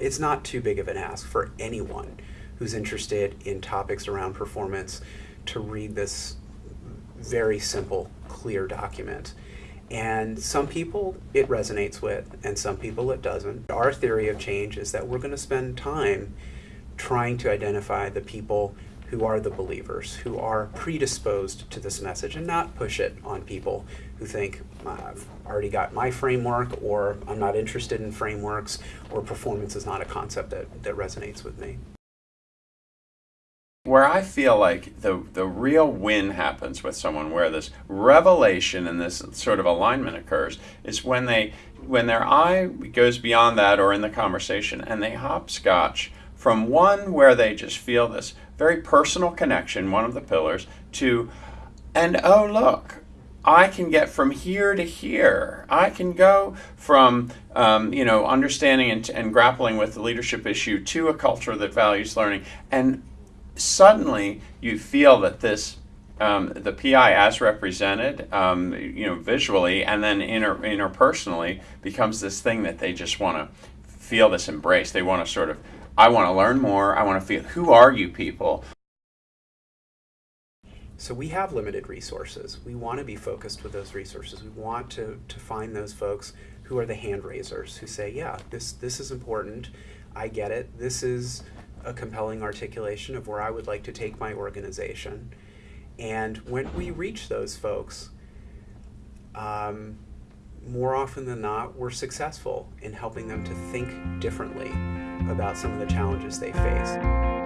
It's not too big of an ask for anyone who's interested in topics around performance to read this very simple, clear document. And some people it resonates with, and some people it doesn't. Our theory of change is that we're going to spend time trying to identify the people who are the believers, who are predisposed to this message, and not push it on people who think, uh, I've already got my framework, or I'm not interested in frameworks, or performance is not a concept that, that resonates with me. Where I feel like the, the real win happens with someone, where this revelation and this sort of alignment occurs, is when they when their eye goes beyond that or in the conversation and they hopscotch from one where they just feel this very personal connection, one of the pillars, to, and oh, look, I can get from here to here. I can go from, um, you know, understanding and, and grappling with the leadership issue to a culture that values learning. And suddenly you feel that this um, the PI as represented, um, you know, visually and then inter interpersonally becomes this thing that they just want to feel this embrace. They want to sort of I want to learn more. I want to feel who are you people? So we have limited resources. We want to be focused with those resources. We want to, to find those folks who are the hand raisers who say, yeah, this, this is important. I get it. This is a compelling articulation of where I would like to take my organization. And when we reach those folks, um, more often than not, we're successful in helping them to think differently about some of the challenges they face.